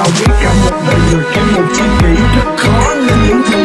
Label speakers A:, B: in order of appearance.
A: tao biết cả một đời người kém một chi kỷ rất khó nên những thứ